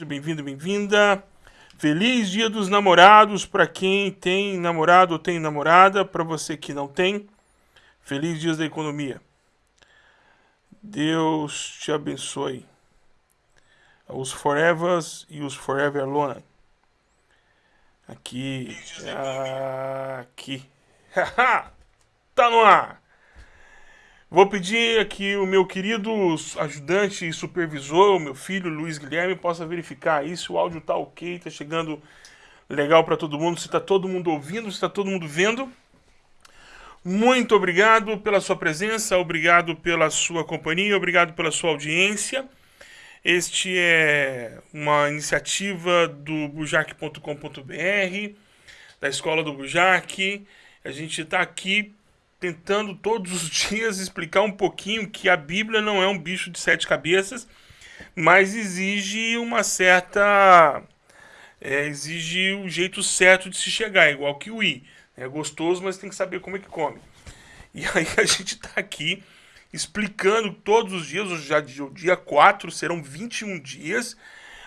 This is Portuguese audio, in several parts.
Seja bem-vindo, bem-vinda. Feliz Dia dos Namorados para quem tem namorado ou tem namorada, para você que não tem. Feliz Dias da Economia. Deus te abençoe. Os Forevers e os Forever Alone. Aqui. Aqui. tá no ar. Vou pedir aqui o meu querido ajudante e supervisor, o meu filho Luiz Guilherme, possa verificar aí se o áudio tá ok, tá chegando legal para todo mundo, se tá todo mundo ouvindo, se tá todo mundo vendo. Muito obrigado pela sua presença, obrigado pela sua companhia, obrigado pela sua audiência. Este é uma iniciativa do bujac.com.br, da Escola do Bujac. A gente está aqui tentando todos os dias explicar um pouquinho que a Bíblia não é um bicho de sete cabeças, mas exige uma certa. É, exige o jeito certo de se chegar, igual que o I. É gostoso, mas tem que saber como é que come. E aí a gente está aqui explicando todos os dias, já o dia 4 serão 21 dias.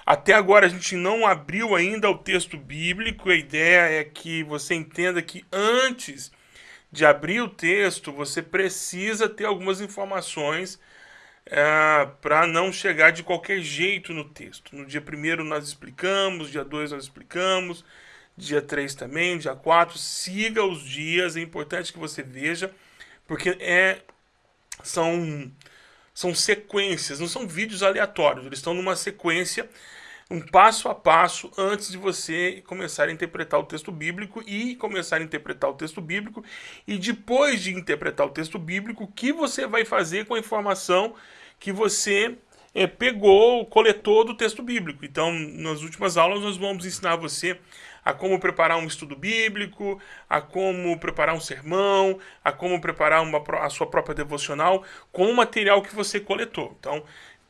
Até agora a gente não abriu ainda o texto bíblico, a ideia é que você entenda que antes de abrir o texto, você precisa ter algumas informações é, para não chegar de qualquer jeito no texto. No dia 1 nós explicamos, dia 2 nós explicamos, dia 3 também, dia 4. Siga os dias, é importante que você veja, porque é, são, são sequências, não são vídeos aleatórios, eles estão numa sequência um passo a passo antes de você começar a interpretar o texto bíblico e começar a interpretar o texto bíblico e depois de interpretar o texto bíblico, o que você vai fazer com a informação que você é, pegou, coletou do texto bíblico. Então, nas últimas aulas nós vamos ensinar você a como preparar um estudo bíblico, a como preparar um sermão, a como preparar uma, a sua própria devocional com o material que você coletou. Então,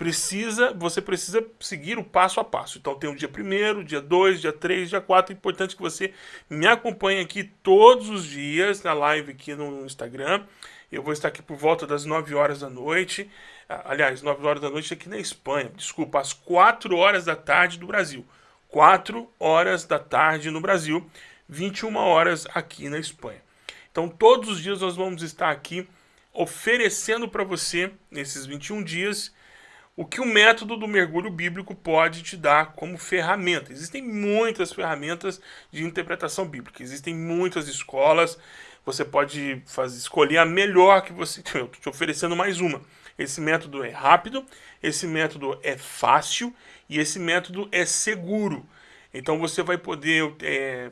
precisa, você precisa seguir o passo a passo. Então tem o dia 1 dia 2, dia 3, dia 4. É importante que você me acompanhe aqui todos os dias na live aqui no Instagram. Eu vou estar aqui por volta das 9 horas da noite. Ah, aliás, 9 horas da noite aqui na Espanha. Desculpa, às 4 horas da tarde do Brasil. 4 horas da tarde no Brasil, 21 horas aqui na Espanha. Então todos os dias nós vamos estar aqui oferecendo para você, nesses 21 dias, o que o método do mergulho bíblico pode te dar como ferramenta. Existem muitas ferramentas de interpretação bíblica, existem muitas escolas, você pode fazer, escolher a melhor que você... Eu estou te oferecendo mais uma. Esse método é rápido, esse método é fácil e esse método é seguro. Então você vai poder é,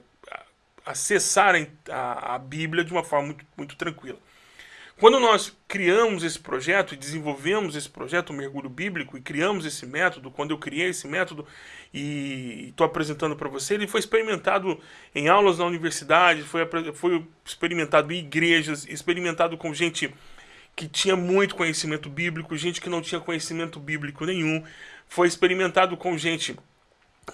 acessar a, a Bíblia de uma forma muito, muito tranquila. Quando nós criamos esse projeto e desenvolvemos esse projeto, o Mergulho Bíblico, e criamos esse método, quando eu criei esse método e estou apresentando para você, ele foi experimentado em aulas na universidade, foi, foi experimentado em igrejas, experimentado com gente que tinha muito conhecimento bíblico, gente que não tinha conhecimento bíblico nenhum, foi experimentado com gente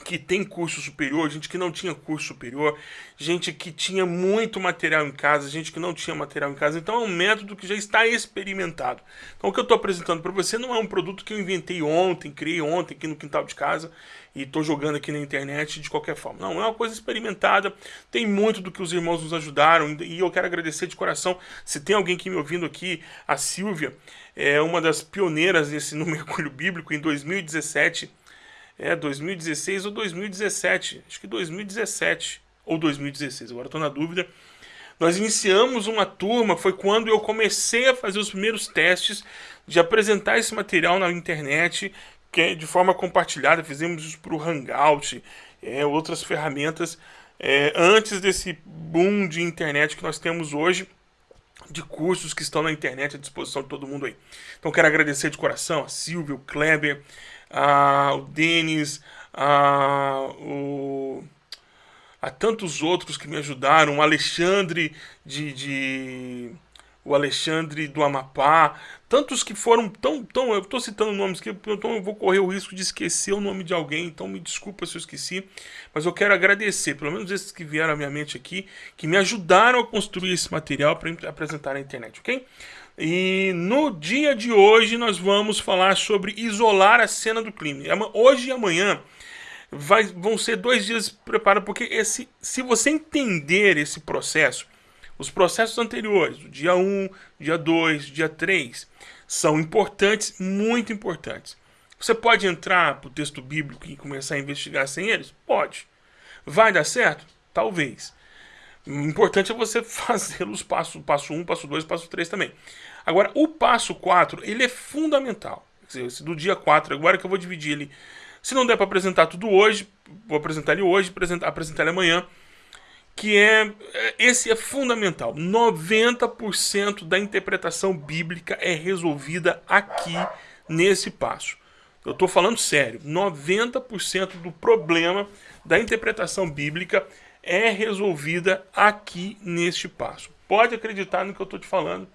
que tem curso superior, gente que não tinha curso superior, gente que tinha muito material em casa, gente que não tinha material em casa. Então é um método que já está experimentado. Então o que eu estou apresentando para você não é um produto que eu inventei ontem, criei ontem aqui no quintal de casa e estou jogando aqui na internet de qualquer forma. Não, é uma coisa experimentada, tem muito do que os irmãos nos ajudaram e eu quero agradecer de coração. Se tem alguém que me ouvindo aqui, a Silvia, é uma das pioneiras nesse no mergulho bíblico em 2017 é, 2016 ou 2017. Acho que 2017 ou 2016, agora estou na dúvida. Nós iniciamos uma turma, foi quando eu comecei a fazer os primeiros testes de apresentar esse material na internet, que é de forma compartilhada, fizemos isso para o Hangout, é, outras ferramentas, é, antes desse boom de internet que nós temos hoje, de cursos que estão na internet à disposição de todo mundo aí. Então quero agradecer de coração a Silvio, o Kleber, a, o Denis, a, o, a tantos outros que me ajudaram, o Alexandre de, de o Alexandre do Amapá, tantos que foram tão, tão eu estou citando nomes que então eu vou correr o risco de esquecer o nome de alguém, então me desculpa se eu esqueci, mas eu quero agradecer, pelo menos esses que vieram à minha mente aqui, que me ajudaram a construir esse material para apresentar na internet, ok? E no dia de hoje nós vamos falar sobre isolar a cena do crime. Hoje e amanhã vai, vão ser dois dias preparados, porque esse, se você entender esse processo, os processos anteriores, do dia 1, dia 2, dia 3, são importantes, muito importantes. Você pode entrar para o texto bíblico e começar a investigar sem eles? Pode. Vai dar certo? Talvez. O importante é você fazê-los passo, passo 1, passo 2, passo 3 também. Agora, o passo 4, ele é fundamental. Dizer, do dia 4, agora que eu vou dividir ele. Se não der para apresentar tudo hoje, vou apresentar ele hoje, apresentar, apresentar ele amanhã. Que é. é esse é fundamental. 90% da interpretação bíblica é resolvida aqui nesse passo. Eu estou falando sério. 90% do problema da interpretação bíblica é resolvida aqui neste passo. Pode acreditar no que eu estou te falando,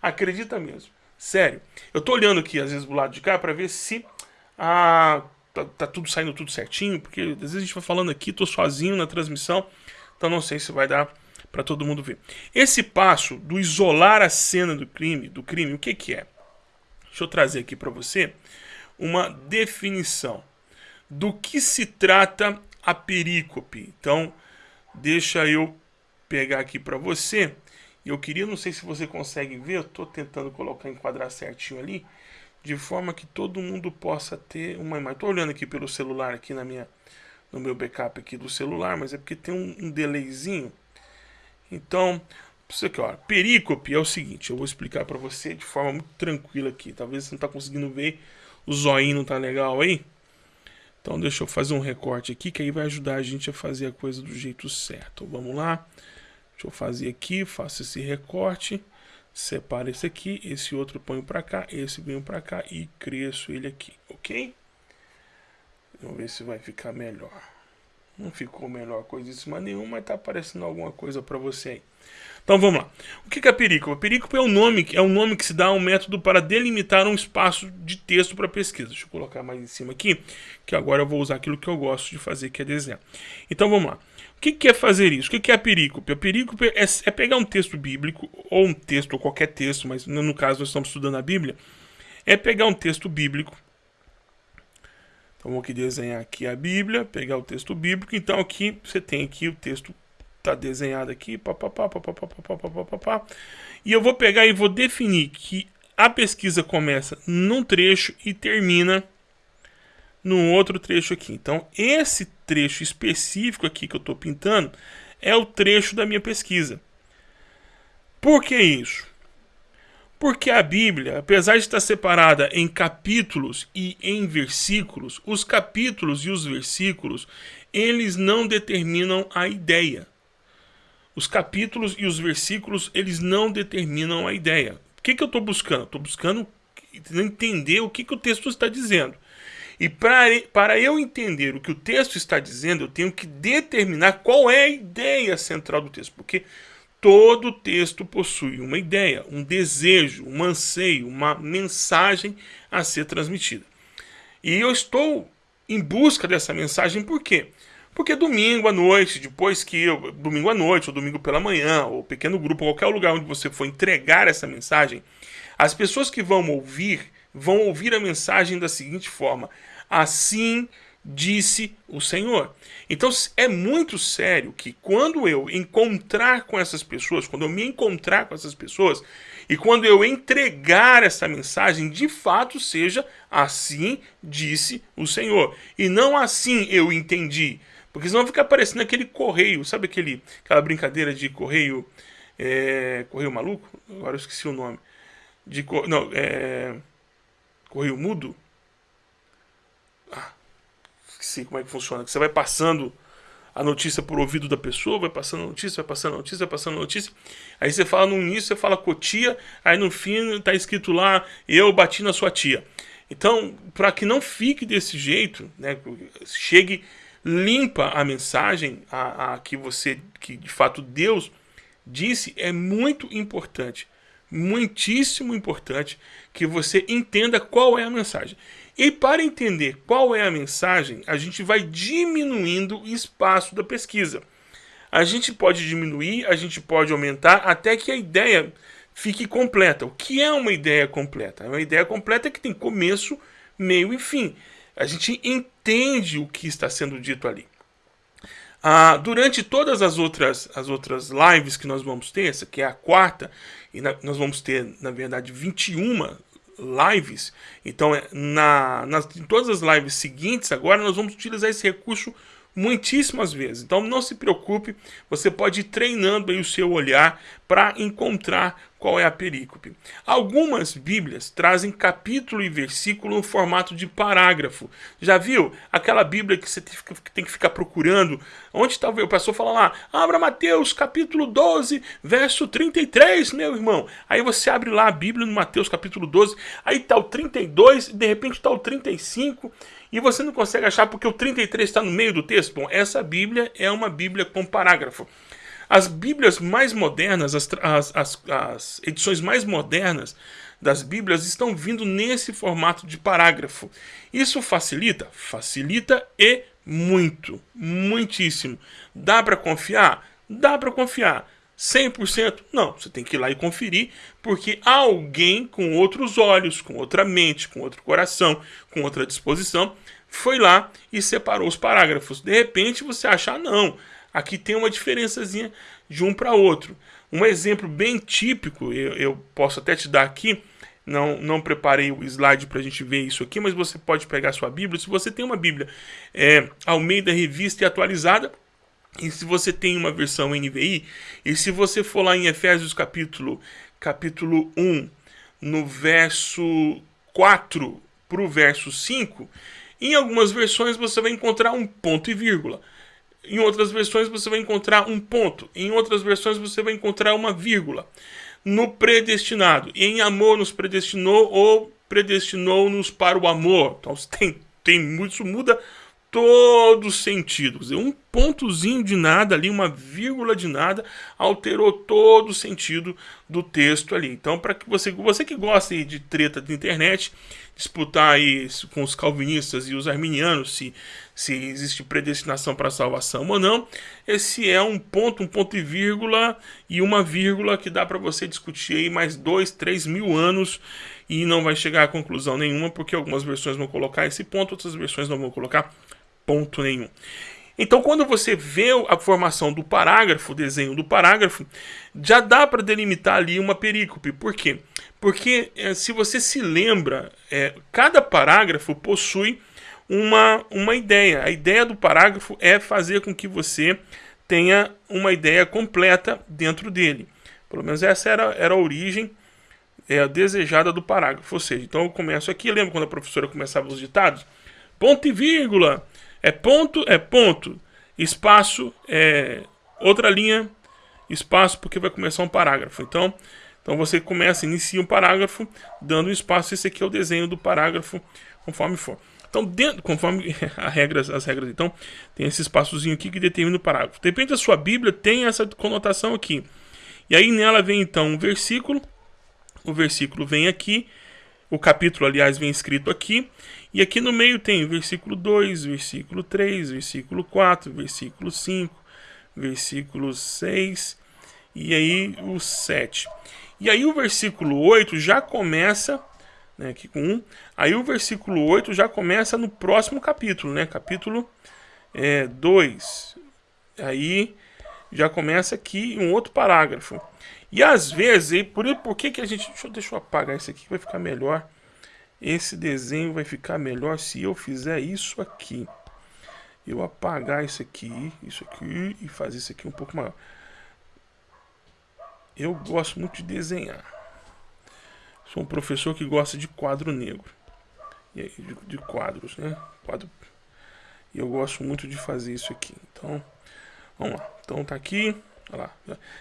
acredita mesmo. Sério. Eu estou olhando aqui, às vezes, do lado de cá, para ver se ah, tá, tá, tudo saindo tudo certinho, porque às vezes a gente vai falando aqui, estou sozinho na transmissão, então não sei se vai dar para todo mundo ver. Esse passo do isolar a cena do crime, do crime, o que, que é? Deixa eu trazer aqui para você uma definição do que se trata a perícope. Então, Deixa eu pegar aqui para você. Eu queria, não sei se você consegue ver, eu estou tentando colocar, enquadrar certinho ali, de forma que todo mundo possa ter uma imagem. Estou olhando aqui pelo celular, aqui na minha, no meu backup aqui do celular, mas é porque tem um, um delayzinho. Então, isso aqui, ó, perícope é o seguinte, eu vou explicar para você de forma muito tranquila aqui. Talvez você não está conseguindo ver, o zoinho não tá legal aí. Então deixa eu fazer um recorte aqui, que aí vai ajudar a gente a fazer a coisa do jeito certo. Vamos lá. Deixa eu fazer aqui, faço esse recorte. Separo esse aqui, esse outro ponho para cá, esse venho para cá e cresço ele aqui, ok? Vamos ver se vai ficar melhor. Não ficou melhor coisíssima nenhuma, mas tá aparecendo alguma coisa para você aí. Então vamos lá. O que é a perícope? A perícope é um nome, é um nome que se dá a um método para delimitar um espaço de texto para pesquisa. Deixa eu colocar mais em cima aqui, que agora eu vou usar aquilo que eu gosto de fazer, que é desenhar. Então vamos lá. O que é fazer isso? O que é a perícope? A perícope é, é pegar um texto bíblico, ou um texto, ou qualquer texto, mas no caso nós estamos estudando a Bíblia, é pegar um texto bíblico. Então vou aqui desenhar aqui a Bíblia, pegar o texto bíblico. Então aqui você tem aqui o texto tá desenhado aqui, papapá, papapá, papapá, papapá. E eu vou pegar e vou definir que a pesquisa começa num trecho e termina num outro trecho aqui. Então, esse trecho específico aqui que eu estou pintando é o trecho da minha pesquisa. Por que isso? Porque a Bíblia, apesar de estar separada em capítulos e em versículos, os capítulos e os versículos, eles não determinam a ideia os capítulos e os versículos, eles não determinam a ideia. O que, que eu estou buscando? Estou buscando entender o que, que o texto está dizendo. E pra, para eu entender o que o texto está dizendo, eu tenho que determinar qual é a ideia central do texto. Porque todo texto possui uma ideia, um desejo, um anseio, uma mensagem a ser transmitida. E eu estou em busca dessa mensagem por quê? Porque domingo à noite, depois que domingo à noite, ou domingo pela manhã, ou pequeno grupo, qualquer lugar onde você for entregar essa mensagem, as pessoas que vão ouvir, vão ouvir a mensagem da seguinte forma: Assim disse o Senhor. Então é muito sério que quando eu encontrar com essas pessoas, quando eu me encontrar com essas pessoas, e quando eu entregar essa mensagem, de fato seja assim disse o Senhor. E não assim eu entendi. Porque senão fica aparecendo aquele correio, sabe aquele, aquela brincadeira de correio, é, correio maluco? Agora eu esqueci o nome. De, não, é, correio mudo? Ah, esqueci como é que funciona. Você vai passando a notícia por ouvido da pessoa, vai passando a notícia, vai passando a notícia, vai passando a notícia. Aí você fala no início, você fala com a tia, aí no fim tá escrito lá, eu bati na sua tia. Então, para que não fique desse jeito, né, chegue limpa a mensagem a, a, que você, que de fato Deus disse, é muito importante, muitíssimo importante que você entenda qual é a mensagem. E para entender qual é a mensagem, a gente vai diminuindo o espaço da pesquisa. A gente pode diminuir, a gente pode aumentar até que a ideia fique completa. O que é uma ideia completa? Uma ideia completa é que tem começo, meio e fim. A gente entende o que está sendo dito ali. Ah, durante todas as outras, as outras lives que nós vamos ter, essa que é a quarta, e na, nós vamos ter, na verdade, 21 lives. Então, é, na, nas, em todas as lives seguintes, agora nós vamos utilizar esse recurso muitíssimas vezes. Então não se preocupe, você pode ir treinando aí o seu olhar para encontrar qual é a perícope. Algumas Bíblias trazem capítulo e versículo no formato de parágrafo. Já viu? Aquela Bíblia que você tem que ficar procurando. Onde está o pastor fala lá, abra Mateus capítulo 12, verso 33, meu irmão. Aí você abre lá a Bíblia no Mateus capítulo 12, aí está o 32, de repente está o 35 e você não consegue achar porque o 33 está no meio do texto. Bom, essa Bíblia é uma Bíblia com parágrafo. As Bíblias mais modernas, as, as, as, as edições mais modernas das Bíblias estão vindo nesse formato de parágrafo. Isso facilita? Facilita e muito, muitíssimo. Dá para confiar? Dá para confiar. 100%? Não, você tem que ir lá e conferir, porque alguém com outros olhos, com outra mente, com outro coração, com outra disposição, foi lá e separou os parágrafos. De repente você acha, ah, não, aqui tem uma diferençazinha de um para outro. Um exemplo bem típico, eu, eu, posso até te dar aqui, não, não preparei o slide para a gente ver isso aqui, mas você pode pegar sua Bíblia. Se você tem uma Bíblia é, ao meio da revista e atualizada, e se você tem uma versão NVI, e se você for lá em Efésios capítulo, capítulo 1, no verso 4 para o verso 5, em algumas versões você vai encontrar um ponto e vírgula. Em outras versões você vai encontrar um ponto. Em outras versões você vai encontrar uma vírgula. No predestinado. Em amor nos predestinou ou predestinou-nos para o amor. Então tem, tem, isso muda todo sentido. Um pontozinho de nada ali, uma vírgula de nada, alterou todo o sentido do texto ali. Então, para que você, você que gosta de treta de internet, disputar aí com os calvinistas e os arminianos se, se existe predestinação para salvação ou não, esse é um ponto, um ponto e vírgula e uma vírgula que dá para você discutir aí mais dois, três mil anos e não vai chegar a conclusão nenhuma, porque algumas versões vão colocar esse ponto, outras versões não vão colocar ponto nenhum. Então, quando você vê a formação do parágrafo, o desenho do parágrafo, já dá para delimitar ali uma perícope. Por quê? Porque, é, se você se lembra, é, cada parágrafo possui uma, uma ideia. A ideia do parágrafo é fazer com que você tenha uma ideia completa dentro dele. Pelo menos essa era, era a origem é, desejada do parágrafo. Ou seja, então eu começo aqui, lembra quando a professora começava os ditados? Ponto e vírgula é ponto, é ponto. Espaço é outra linha, espaço, porque vai começar um parágrafo. Então, então você começa, inicia um parágrafo, dando um espaço. Esse aqui é o desenho do parágrafo, conforme for. Então, dentro, conforme as regras, as regras, então, tem esse espaçozinho aqui que determina o parágrafo. Depende da sua Bíblia, tem essa conotação aqui. E aí nela vem então um versículo. O versículo vem aqui. O capítulo, aliás, vem escrito aqui. E aqui no meio tem versículo 2, versículo 3, versículo 4, versículo 5, versículo 6 e aí o 7. E aí o versículo 8 já começa, né, aqui com 1, aí o versículo 8 já começa no próximo capítulo, né, capítulo é, 2. Aí já começa aqui um outro parágrafo. E às vezes, por, por que, que a gente. Deixa, deixa eu apagar isso aqui, vai ficar melhor. Esse desenho vai ficar melhor se eu fizer isso aqui. Eu apagar isso aqui, isso aqui e fazer isso aqui um pouco maior. Eu gosto muito de desenhar. Sou um professor que gosta de quadro negro. De, quadros, né? Quadro. E eu gosto muito de fazer isso aqui. Então, vamos lá. Então tá aqui. Lá.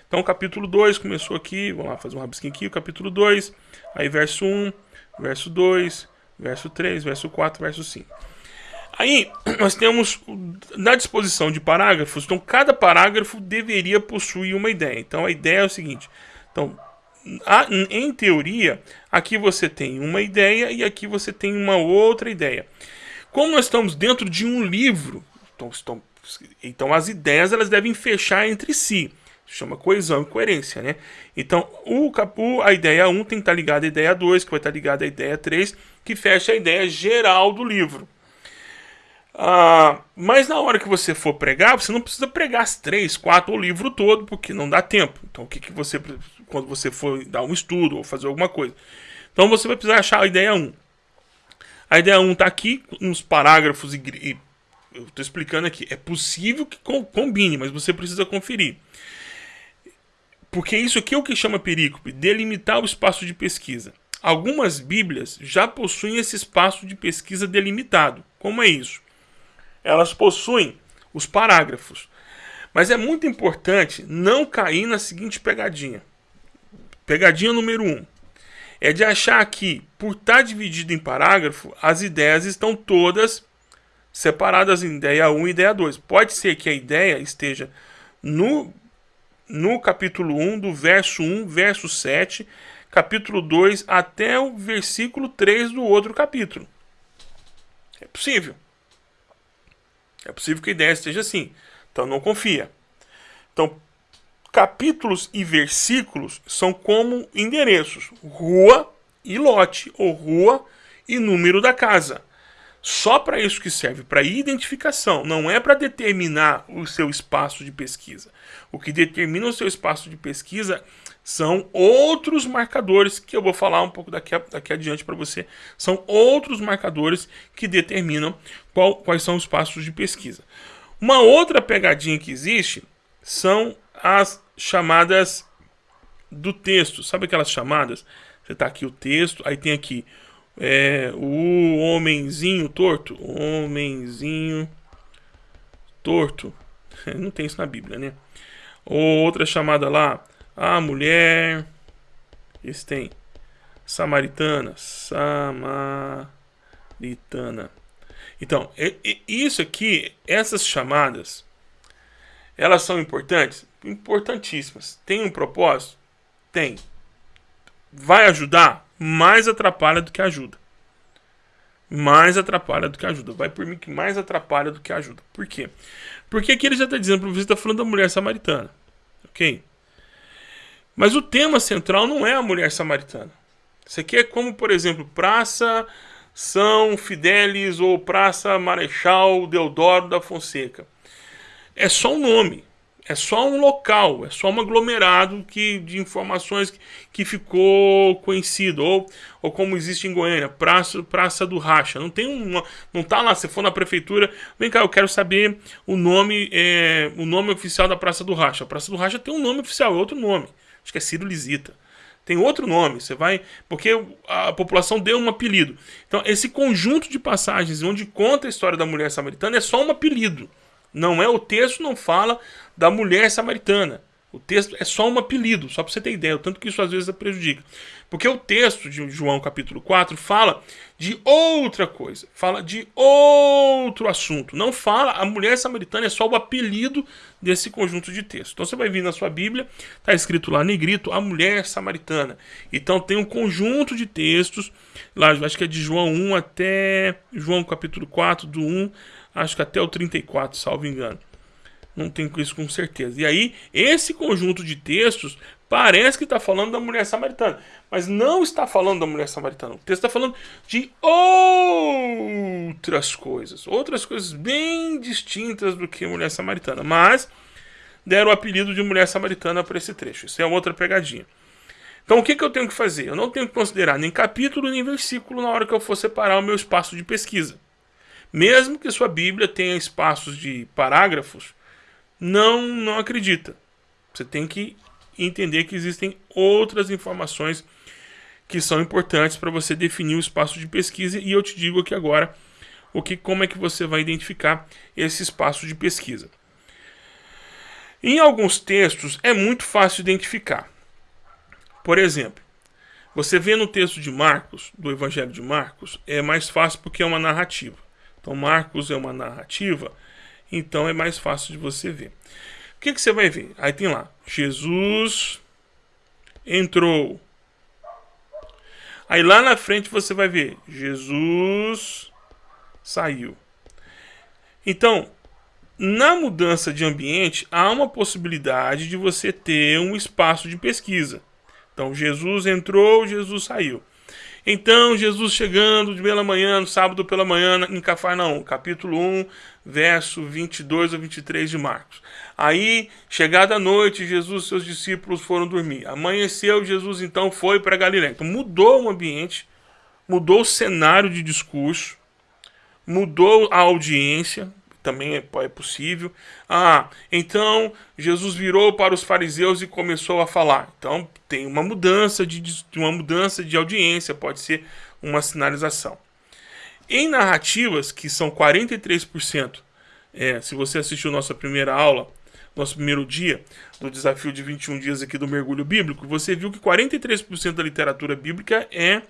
Então, capítulo 2 começou aqui. Vamos lá fazer um rabisquinho aqui. O capítulo 2. Aí, verso 1. Um, verso 2, verso 3, verso 4, verso 5. Aí nós temos na disposição de parágrafos, então cada parágrafo deveria possuir uma ideia. Então a ideia é o seguinte: então, em teoria, aqui você tem uma ideia e aqui você tem uma outra ideia. Como nós estamos dentro de um livro, então, então as ideias elas devem fechar entre si chama coesão e coerência, né? Então, o, o, a ideia 1 tem que estar ligada à ideia 2, que vai estar ligada à ideia 3, que fecha a ideia geral do livro. Ah, mas na hora que você for pregar, você não precisa pregar as três, quatro, o livro todo, porque não dá tempo. Então, o que, que você, quando você for dar um estudo ou fazer alguma coisa. Então, você vai precisar achar a ideia 1. A ideia 1 está aqui, nos parágrafos, e, e eu estou explicando aqui. É possível que combine, mas você precisa conferir. Porque isso aqui é o que chama perícope, delimitar o espaço de pesquisa. Algumas Bíblias já possuem esse espaço de pesquisa delimitado. Como é isso? elas possuem os parágrafos. Mas é muito importante não cair na seguinte pegadinha. Pegadinha número 1. Um, é de achar que, por estar dividido em parágrafo, as ideias estão todas separadas em ideia 1 e ideia 2. Pode ser que a ideia esteja no, no capítulo 1, do verso 1, verso 7, capítulo 2, até o versículo 3 do outro capítulo. É possível. É possível que a ideia esteja assim. Então não confia. Então, capítulos e versículos são como endereços: rua e lote, ou rua e número da casa. Só para isso que serve, para identificação, não é para determinar o seu espaço de pesquisa. O que determina o seu espaço de pesquisa são outros marcadores que eu vou falar um pouco daqui, a, daqui adiante para você. São outros marcadores que determinam qual, quais são os passos de pesquisa. Uma outra pegadinha que existe são as chamadas do texto. Sabe aquelas chamadas? Você está aqui o texto, aí tem aqui é, o homenzinho torto. Homenzinho torto. Não tem isso na Bíblia, né? Ou outra chamada lá, a mulher. Esse tem. Samaritana. Samaritana. Então, isso aqui, essas chamadas, elas são importantes? Importantíssimas. Tem um propósito? Tem. Vai ajudar? Mais atrapalha do que ajuda. Mais atrapalha do que ajuda. Vai por mim que mais atrapalha do que ajuda. Por quê? Porque aqui ele já está dizendo para você, está falando da mulher samaritana. Ok? Mas o tema central não é a mulher samaritana. Isso aqui é como, por exemplo, Praça São Fidélis ou Praça Marechal Deodoro da Fonseca. É só um nome, é só um local, é só um aglomerado que, de informações que, que ficou conhecido. Ou, ou como existe em Goiânia, Praça, Praça do Racha. Não tem uma, não tá lá, se for na prefeitura, vem cá, eu quero saber o nome, é, o nome oficial da Praça do Racha. A Praça do Racha tem um nome oficial, é outro nome acho que é Ciro Lisita. Tem outro nome, você vai. Porque a população deu um apelido. Então, esse conjunto de passagens onde conta a história da mulher samaritana é só um apelido. Não é o texto, não fala da mulher samaritana. O texto é só um apelido, só para você ter ideia, o tanto que isso às vezes prejudica. Porque o texto de João capítulo 4 fala de outra coisa, fala de outro assunto. Não fala, a mulher samaritana é só o apelido desse conjunto de textos. Então você vai vir na sua Bíblia, está escrito lá negrito, a mulher samaritana. Então tem um conjunto de textos, lá acho que é de João 1 até João capítulo 4, do 1, acho que até o 34, salvo engano. Não tenho isso com certeza. E aí, esse conjunto de textos parece que está falando da mulher samaritana, mas não está falando da mulher samaritana. O texto está falando de outras coisas, outras coisas bem distintas do que mulher samaritana, mas deram o apelido de mulher samaritana para esse trecho. Isso é outra pegadinha. Então, o que, que eu tenho que fazer? Eu não tenho que considerar nem capítulo nem versículo na hora que eu for separar o meu espaço de pesquisa. Mesmo que sua Bíblia tenha espaços de parágrafos, não, não acredita. Você tem que entender que existem outras informações que são importantes para você definir o espaço de pesquisa e eu te digo aqui agora o que, como é que você vai identificar esse espaço de pesquisa. Em alguns textos é muito fácil identificar. Por exemplo, você vê no texto de Marcos, do Evangelho de Marcos, é mais fácil porque é uma narrativa. Então, Marcos é uma narrativa então é mais fácil de você ver. O que, que você vai ver? Aí tem lá, Jesus entrou. Aí lá na frente você vai ver, Jesus saiu. Então, na mudança de ambiente, há uma possibilidade de você ter um espaço de pesquisa. Então, Jesus entrou, Jesus saiu. Então Jesus chegando de pela manhã, no sábado pela manhã, em Cafarnaum, capítulo 1, verso 22 a 23 de Marcos. Aí, chegada a noite, Jesus e seus discípulos foram dormir. Amanheceu, Jesus então foi para Galiléia. Então mudou o ambiente, mudou o cenário de discurso, mudou a audiência, também é, é possível. Ah, então Jesus virou para os fariseus e começou a falar. Então tem uma mudança de, uma mudança de audiência, pode ser uma sinalização. Em narrativas, que são 43%, é, se você assistiu nossa primeira aula, nosso primeiro dia do desafio de 21 dias aqui do mergulho bíblico, você viu que 43% da literatura bíblica é,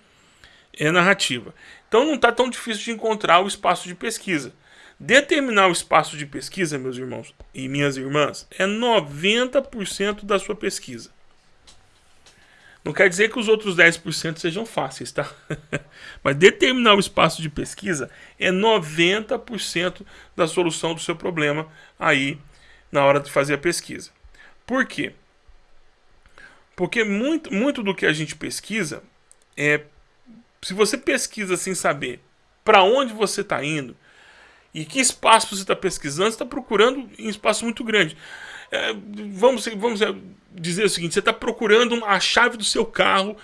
é narrativa. Então não está tão difícil de encontrar o espaço de pesquisa. Determinar o espaço de pesquisa, meus irmãos e minhas irmãs, é 90% da sua pesquisa. Não quer dizer que os outros 10% sejam fáceis, tá? Mas determinar o espaço de pesquisa é 90% da solução do seu problema aí na hora de fazer a pesquisa. Por quê? Porque muito, muito do que a gente pesquisa é. Se você pesquisa sem saber para onde você está indo, e que espaço você está pesquisando? Você está procurando em espaço muito grande. É, vamos, vamos é, dizer o seguinte: você está procurando a chave do seu carro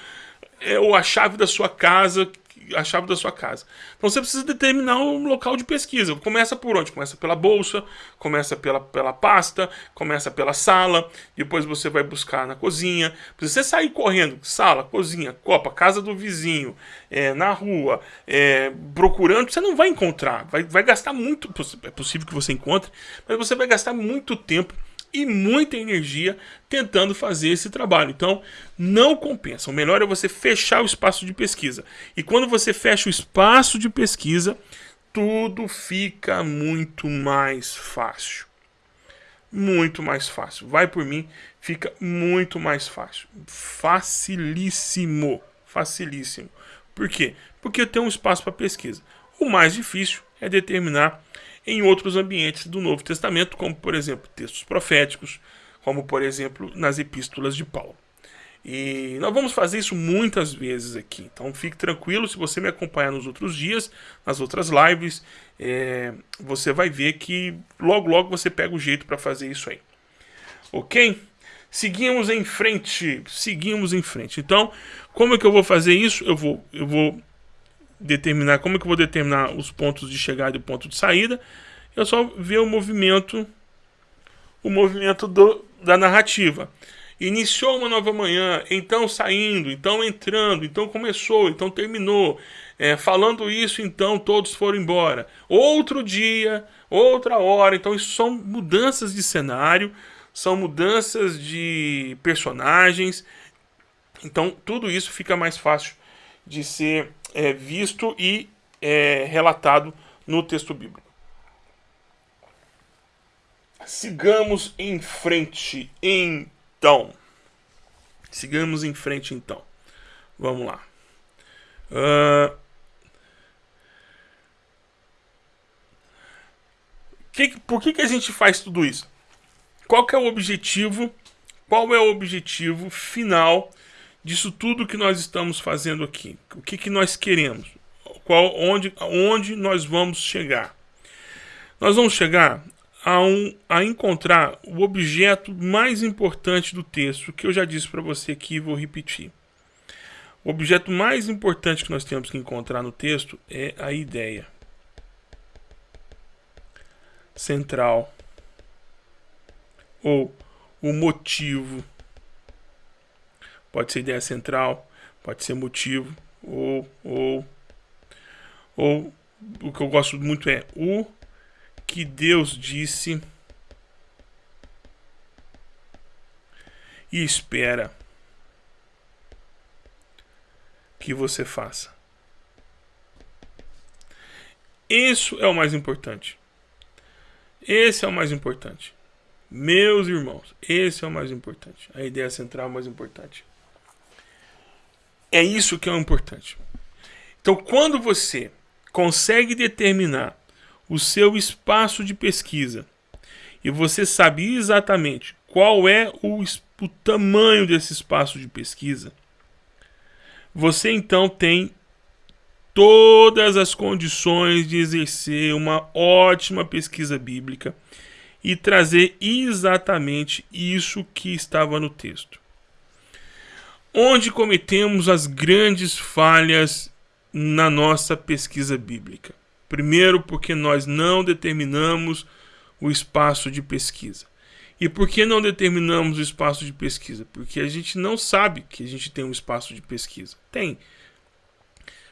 é, ou a chave da sua casa a chave da sua casa. Então você precisa determinar um local de pesquisa. Começa por onde? Começa pela bolsa, começa pela, pela pasta, começa pela sala, depois você vai buscar na cozinha. Você sair correndo, sala, cozinha, copa, casa do vizinho, é, na rua, é, procurando, você não vai encontrar. Vai, vai gastar muito. É possível que você encontre, mas você vai gastar muito tempo e muita energia tentando fazer esse trabalho. Então, não compensa. O melhor é você fechar o espaço de pesquisa. E quando você fecha o espaço de pesquisa, tudo fica muito mais fácil. Muito mais fácil. Vai por mim, fica muito mais fácil. Facilíssimo. Facilíssimo. Por quê? Porque eu tenho um espaço para pesquisa. O mais difícil é determinar em outros ambientes do Novo Testamento, como por exemplo textos proféticos, como por exemplo nas epístolas de Paulo. E nós vamos fazer isso muitas vezes aqui. Então fique tranquilo, se você me acompanhar nos outros dias, nas outras lives, é, você vai ver que logo logo você pega o jeito para fazer isso aí. Ok? Seguimos em frente, seguimos em frente. Então, como é que eu vou fazer isso? Eu vou, eu vou determinar como é que eu vou determinar os pontos de chegada e ponto de saída. Eu só ver o movimento o movimento do, da narrativa. Iniciou uma nova manhã, então saindo, então entrando, então começou, então terminou. É, falando isso, então todos foram embora. Outro dia, outra hora. Então, isso são mudanças de cenário, são mudanças de personagens. Então, tudo isso fica mais fácil de ser é, visto e é, relatado no texto bíblico. Sigamos em frente, então. Sigamos em frente, então. Vamos lá. Uh... Que, por que, que a gente faz tudo isso? Qual que é o objetivo? Qual é o objetivo final disso tudo que nós estamos fazendo aqui. O que, que nós queremos? Qual, onde, onde nós vamos chegar? Nós vamos chegar a, um, a encontrar o objeto mais importante do texto, que eu já disse para você aqui e vou repetir. O objeto mais importante que nós temos que encontrar no texto é a ideia central ou o motivo Pode ser ideia central, pode ser motivo, ou, ou, ou o que eu gosto muito é o que Deus disse e espera que você faça. Isso é o mais importante. Esse é o mais importante. Meus irmãos, esse é o mais importante. A ideia central é o mais importante. É isso que é o importante. Então, quando você consegue determinar o seu espaço de pesquisa e você sabe exatamente qual é o, o tamanho desse espaço de pesquisa, você então tem todas as condições de exercer uma ótima pesquisa bíblica e trazer exatamente isso que estava no texto. Onde cometemos as grandes falhas na nossa pesquisa bíblica? Primeiro, porque nós não determinamos o espaço de pesquisa. E por que não determinamos o espaço de pesquisa? Porque a gente não sabe que a gente tem um espaço de pesquisa. Tem.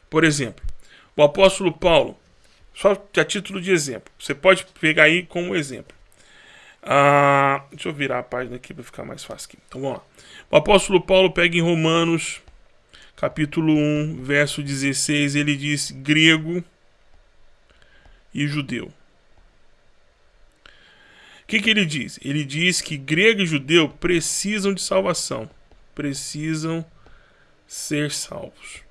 Por exemplo, o apóstolo Paulo, só a título de exemplo, você pode pegar aí como exemplo. Ah, deixa eu virar a página aqui para ficar mais fácil. Aqui. Então vamos lá. O apóstolo Paulo pega em Romanos, capítulo 1, verso 16, ele diz grego e judeu que, que ele diz? Ele diz que grego e judeu precisam de salvação, precisam ser salvos.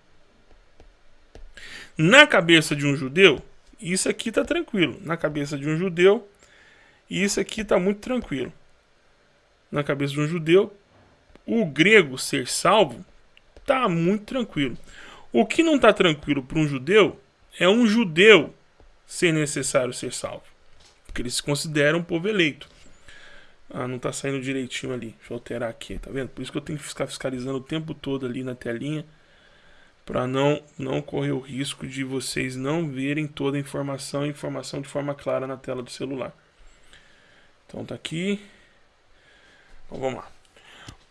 Na cabeça de um judeu, isso aqui está tranquilo. Na cabeça de um judeu, isso aqui está muito tranquilo. Na cabeça de um judeu, o grego ser salvo está muito tranquilo. O que não está tranquilo para um judeu é um judeu ser necessário ser salvo. Porque eles se consideram um povo eleito. Ah, não tá saindo direitinho ali. Deixa eu alterar aqui, tá vendo? Por isso que eu tenho que ficar fiscalizando o tempo todo ali na telinha. Para não, não correr o risco de vocês não verem toda a informação, informação de forma clara na tela do celular. Então tá aqui. Então vamos lá.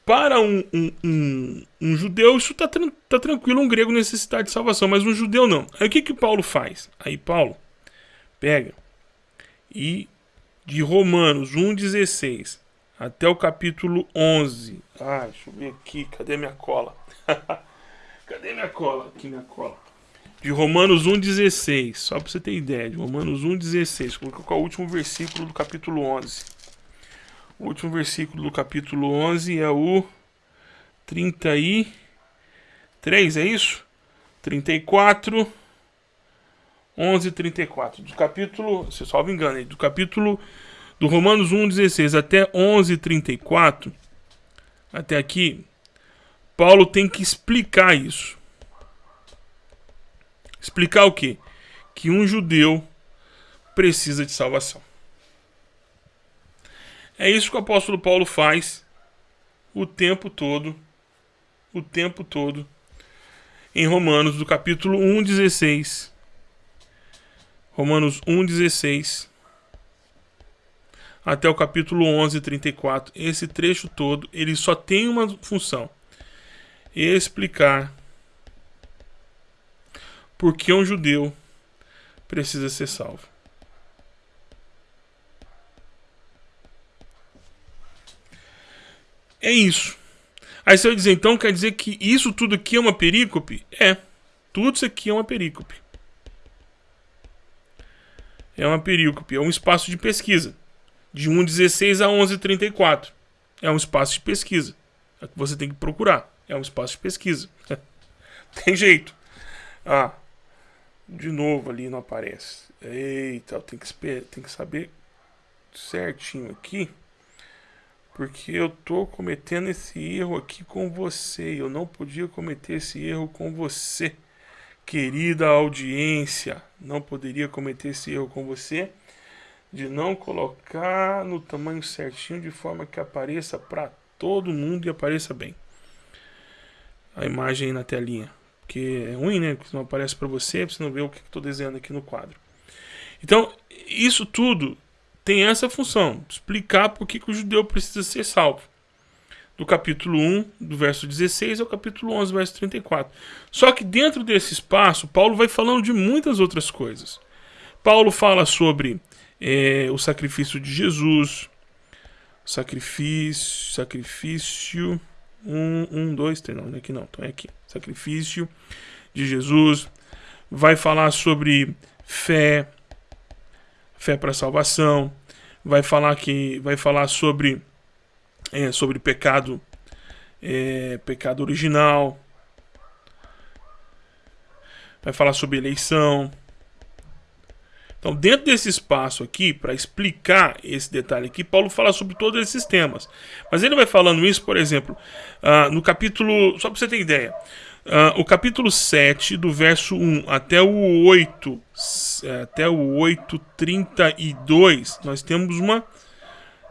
Para um, um, um, um judeu, isso tá, tá tranquilo, um grego necessitar de salvação, mas um judeu não. Aí o que que Paulo faz? Aí Paulo pega e de Romanos 1,16 até o capítulo 11. Ah, deixa eu ver aqui, cadê minha cola? cadê minha cola? Aqui minha cola. De Romanos 1,16, só para você ter ideia, de Romanos 1,16, colocar qual o último versículo do capítulo 11. O último versículo do capítulo 11 é o 33, é isso? 34 11:34 do capítulo, se salvo engano, do capítulo do Romanos 1:16 até 11:34, até aqui, Paulo tem que explicar isso. Explicar o quê? Que um judeu precisa de salvação. É isso que o apóstolo Paulo faz o tempo todo, o tempo todo, em Romanos, do capítulo 1:16 Romanos 1,16 até o capítulo 11, 34. Esse trecho todo, ele só tem uma função. Explicar por que um judeu precisa ser salvo. É isso. Aí você vai dizer, então quer dizer que isso tudo aqui é uma perícope? É. Tudo isso aqui é uma perícope é uma perícope, é um espaço de pesquisa. De 1,16 a 11,34. É um espaço de pesquisa. É que você tem que procurar. É um espaço de pesquisa. tem jeito. Ah, de novo ali não aparece. Eita, tem que, tem que saber certinho aqui. Porque eu tô cometendo esse erro aqui com você. Eu não podia cometer esse erro com você. Querida audiência, não poderia cometer esse erro com você de não colocar no tamanho certinho de forma que apareça para todo mundo e apareça bem. A imagem aí na telinha, porque é ruim, né? Porque não aparece para você, você não vê o que estou desenhando aqui no quadro. Então, isso tudo tem essa função, explicar por que, que o judeu precisa ser salvo do capítulo 1, do verso 16 ao capítulo 11, verso 34. Só que dentro desse espaço, Paulo vai falando de muitas outras coisas. Paulo fala sobre é, o sacrifício de Jesus, sacrifício, sacrifício, um, um, dois, três, não, aqui não, então é aqui, sacrifício de Jesus, vai falar sobre fé, fé para salvação, vai falar que, vai falar sobre é, sobre pecado, é, pecado original. Vai falar sobre eleição. Então, dentro desse espaço aqui, para explicar esse detalhe aqui, Paulo fala sobre todos esses temas. Mas ele vai falando isso, por exemplo, uh, no capítulo. Só para você ter ideia. Uh, o capítulo 7, do verso 1 até o 8, é, até o 8:32, nós temos uma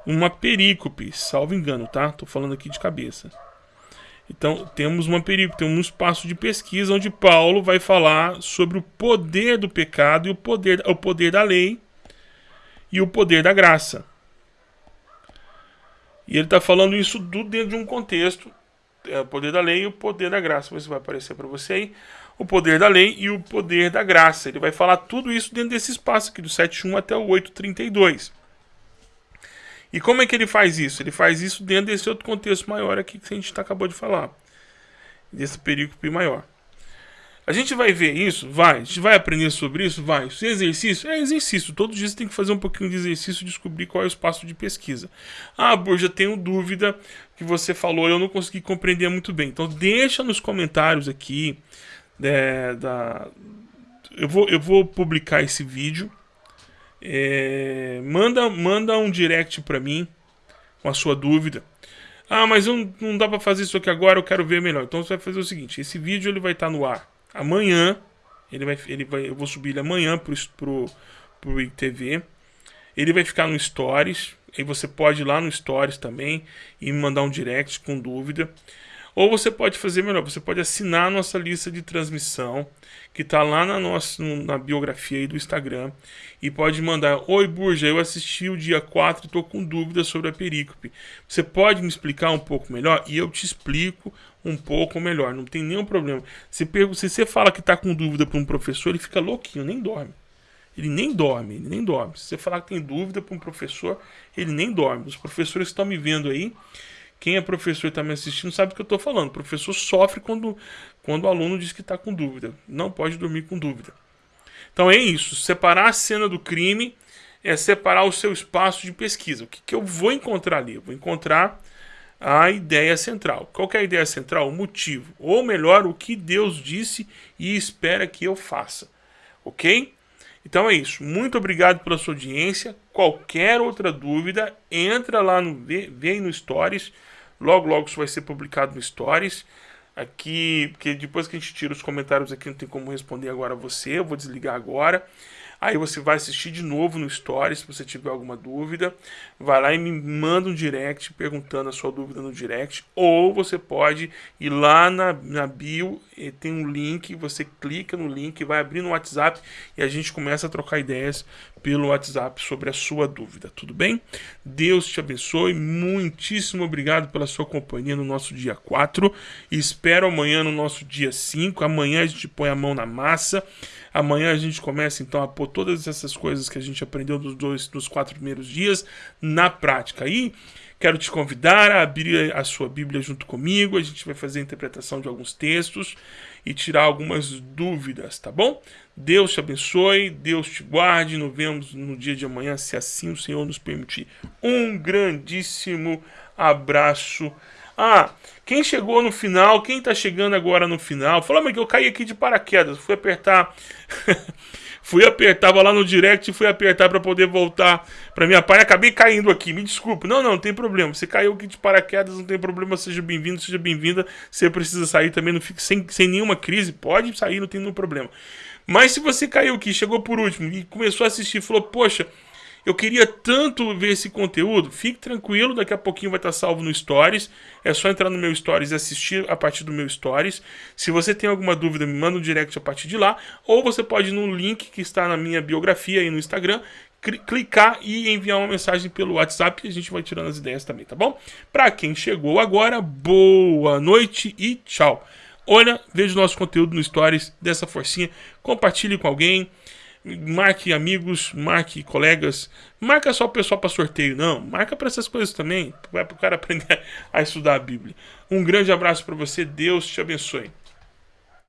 uma perícope, salvo engano, tá? Tô falando aqui de cabeça. Então, temos uma perícope, temos um espaço de pesquisa onde Paulo vai falar sobre o poder do pecado e o poder, o poder da lei e o poder da graça. E ele está falando isso do, dentro de um contexto, é, o poder da lei e o poder da graça. Isso vai aparecer para você aí. O poder da lei e o poder da graça. Ele vai falar tudo isso dentro desse espaço aqui, do 7.1 até o 8.32. E como é que ele faz isso? Ele faz isso dentro desse outro contexto maior aqui que a gente tá, acabou de falar. Desse perícope maior. A gente vai ver isso? Vai. A gente vai aprender sobre isso? Vai. Isso é exercício? É exercício. Todos os dias tem que fazer um pouquinho de exercício e descobrir qual é o espaço de pesquisa. Ah, Borja, tenho dúvida que você falou, eu não consegui compreender muito bem. Então deixa nos comentários aqui é, da... Eu vou, eu vou publicar esse vídeo. É, manda, manda um direct para mim com a sua dúvida. Ah, mas não, não dá para fazer isso aqui agora, eu quero ver melhor. Então você vai fazer o seguinte, esse vídeo ele vai estar tá no ar amanhã. Ele vai, ele vai, eu vou subir ele amanhã pro, pro, pro ITV. Ele vai ficar no Stories. Aí você pode ir lá no Stories também e me mandar um direct com dúvida. Ou você pode fazer melhor, você pode assinar a nossa lista de transmissão, que está lá na nossa na biografia aí do Instagram, e pode mandar: Oi Burja, eu assisti o dia 4 e estou com dúvidas sobre a perícope. Você pode me explicar um pouco melhor? E eu te explico um pouco melhor, não tem nenhum problema. Se, se você fala que está com dúvida para um professor, ele fica louquinho, nem dorme. Ele nem dorme, ele nem dorme. Se você falar que tem dúvida para um professor, ele nem dorme. Os professores estão me vendo aí quem é professor e está me assistindo sabe do que eu estou falando. O professor sofre quando, quando o aluno diz que está com dúvida. Não pode dormir com dúvida. Então é isso. Separar a cena do crime é separar o seu espaço de pesquisa. O que, que eu vou encontrar ali? Eu vou encontrar a ideia central. Qual é a ideia central? O motivo. Ou melhor, o que Deus disse e espera que eu faça. Ok? Então é isso. Muito obrigado pela sua audiência. Qualquer outra dúvida, entra lá no vem no Stories. Logo, logo isso vai ser publicado no Stories. Aqui, porque depois que a gente tira os comentários aqui, não tem como responder agora a você. Eu vou desligar agora. Aí você vai assistir de novo no Stories, se você tiver alguma dúvida. Vai lá e me manda um direct perguntando a sua dúvida no direct. Ou você pode ir lá na, na bio, tem um link, você clica no link, vai abrir no WhatsApp e a gente começa a trocar ideias pelo WhatsApp sobre a sua dúvida, tudo bem? Deus te abençoe, muitíssimo obrigado pela sua companhia no nosso dia 4. Espero amanhã no nosso dia 5. Amanhã a gente põe a mão na massa. Amanhã a gente começa então a pôr todas essas coisas que a gente aprendeu dos dois, dos quatro primeiros dias na prática. E quero te convidar a abrir a sua Bíblia junto comigo. A gente vai fazer a interpretação de alguns textos e tirar algumas dúvidas, tá bom? Deus te abençoe, Deus te guarde. Nos vemos no dia de amanhã, se assim o Senhor nos permitir. Um grandíssimo abraço. Ah, quem chegou no final, quem tá chegando agora no final, fala, mas que eu caí aqui de paraquedas, fui apertar. fui apertar, tava lá no direct e fui apertar para poder voltar para minha página. Acabei caindo aqui, me desculpe. Não, não, não tem problema. Você caiu aqui de paraquedas, não tem problema. Seja bem-vindo, seja bem-vinda. Você precisa sair também, não fique sem, sem nenhuma crise. Pode sair, não tem nenhum problema. Mas se você caiu aqui, chegou por último e começou a assistir, falou, poxa, eu queria tanto ver esse conteúdo. Fique tranquilo, daqui a pouquinho vai estar salvo no Stories. É só entrar no meu Stories e assistir a partir do meu Stories. Se você tem alguma dúvida, me manda um direct a partir de lá. Ou você pode ir no link que está na minha biografia aí no Instagram, clicar e enviar uma mensagem pelo WhatsApp e a gente vai tirando as ideias também, tá bom? Para quem chegou agora, boa noite e tchau. Olha, veja o nosso conteúdo no Stories, dessa forcinha, compartilhe com alguém marque amigos, marque colegas, marca só o pessoal para sorteio, não, marca para essas coisas também, vai para o cara aprender a estudar a Bíblia. Um grande abraço para você, Deus te abençoe.